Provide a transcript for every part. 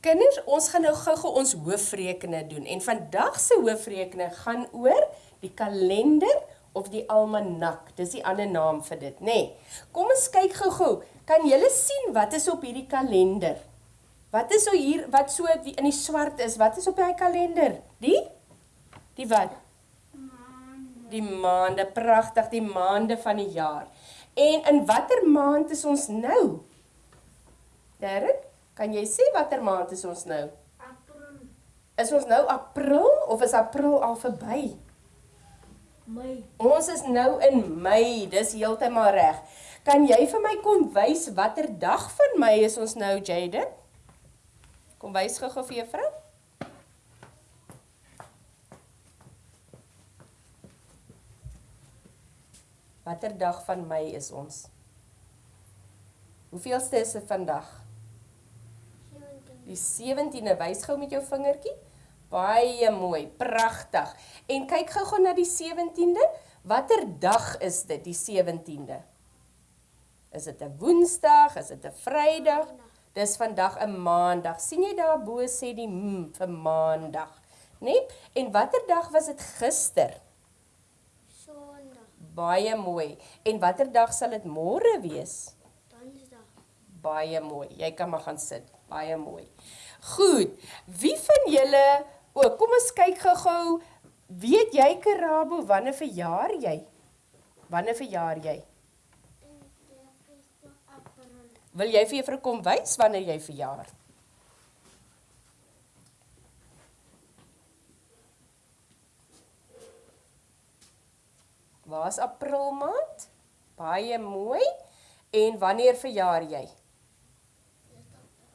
Kinders, ons gaan nou gou-gou ons hoofrekene doen en vandag se hoofrekene gaan oor die kalender of die almanak. Dis die ander naam vir dit, nê. Nee. Kom ons kyk gou-gou. Kan julle sien wat is op hierdie kalender? Wat is so hier wat so in die swart is? Wat is op daai kalender? Die Die wat? Maande. Die maande, pragtig, die maande van die jaar. En in watter maand is ons nou? Derek? Kan jy sê watter maand is ons nou? April. Is ons nou April of is April al verby? Mei. Ons is nou in Mei, dis heeltemal reg. Kan jy vir my kom wys watter dag van Mei is ons nou, Jaden? Kom wys gou-gou vir juffrou. Watter dag van Mei is ons? Hoeveelste is dit vandag? Die 17de, wys gou met jou vingertjie. Baie mooi, pragtig. En kyk gou-gou na die 17de. Watter dag is dit, die 17de? Is dit 'n Woensdag? Is dit 'n Vrydag? Dis vandag 'n Maandag. sien jy daar bo sê die m vir Maandag, né? Nee? En watter dag was dit gister? Sondag. Baie mooi. En watter dag sal dit môre wees? Baie mooi. Jy kan maar gaan sit. Baie mooi. Goed. Wie van julle O, kom ons kyk gou-gou. Weet jy Karabo wanneer verjaar jy? Wanneer verjaar jy? Wil jy vir juffrou kom wys wanneer jy verjaar? Waar's April maand? Baie mooi. En wanneer verjaar jy?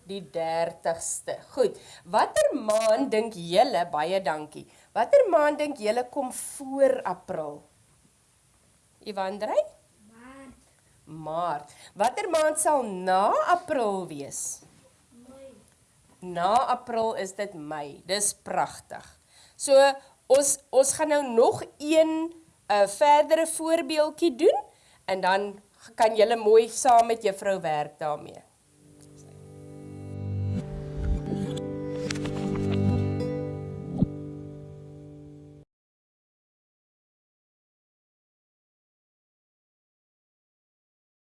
Die 30ste. Goed. Watter maand dink julle baie dankie. Watter maand dink julle kom voor April? Ivandrey? Maart. Maart. Watter maand sal na April wees? Mei. Na April is dit Mei. Dis pragtig. So ons ons gaan nou nog een 'n uh, verdere voorbeeldjie doen en dan kan julle mooi saam met juffrou werk daarmee.